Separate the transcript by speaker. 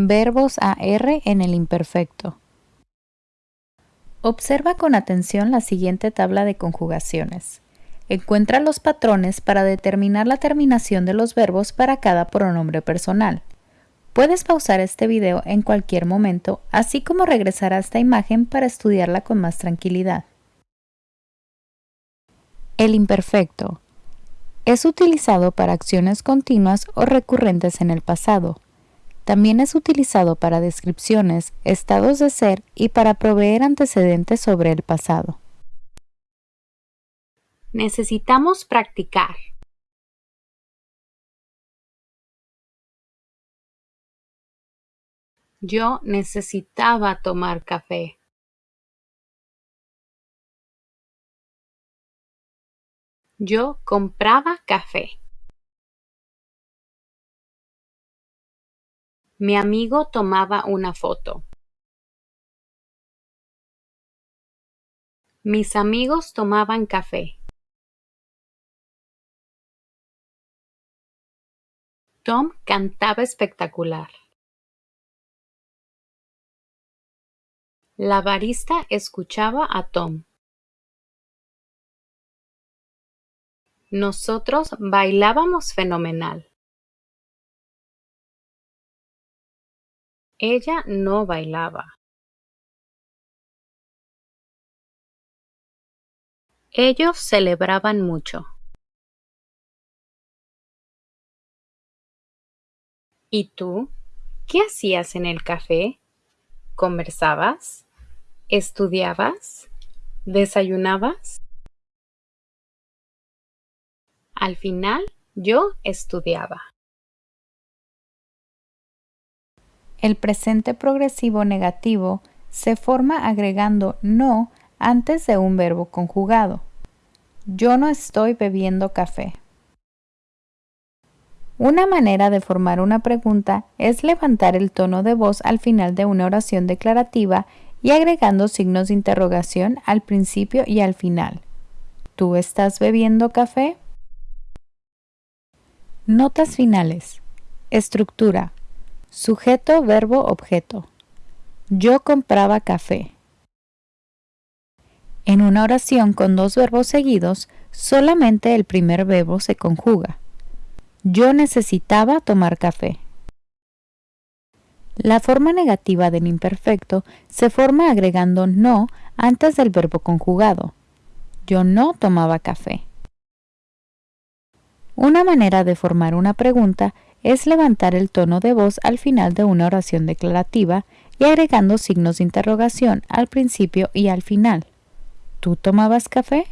Speaker 1: Verbos AR en el imperfecto. Observa con atención la siguiente tabla de conjugaciones. Encuentra los patrones para determinar la terminación de los verbos para cada pronombre personal. Puedes pausar este video en cualquier momento, así como regresar a esta imagen para estudiarla con más tranquilidad. El imperfecto es utilizado para acciones continuas o recurrentes en el pasado. También es utilizado para descripciones, estados de ser y para proveer antecedentes sobre el pasado.
Speaker 2: Necesitamos practicar. Yo necesitaba tomar café. Yo compraba café. Mi amigo tomaba una foto. Mis amigos tomaban café. Tom cantaba espectacular. La barista escuchaba a Tom. Nosotros bailábamos fenomenal. Ella no bailaba. Ellos celebraban mucho. ¿Y tú? ¿Qué hacías en el café? ¿Conversabas? ¿Estudiabas? ¿Desayunabas? Al final, yo estudiaba.
Speaker 1: El presente progresivo negativo se forma agregando no antes de un verbo conjugado. Yo no estoy bebiendo café. Una manera de formar una pregunta es levantar el tono de voz al final de una oración declarativa y agregando signos de interrogación al principio y al final. ¿Tú estás bebiendo café? Notas finales. Estructura. Sujeto, verbo, objeto. Yo compraba café. En una oración con dos verbos seguidos, solamente el primer verbo se conjuga. Yo necesitaba tomar café. La forma negativa del imperfecto se forma agregando no antes del verbo conjugado. Yo no tomaba café. Una manera de formar una pregunta es levantar el tono de voz al final de una oración declarativa y agregando signos de interrogación al principio y al final. ¿Tú tomabas café?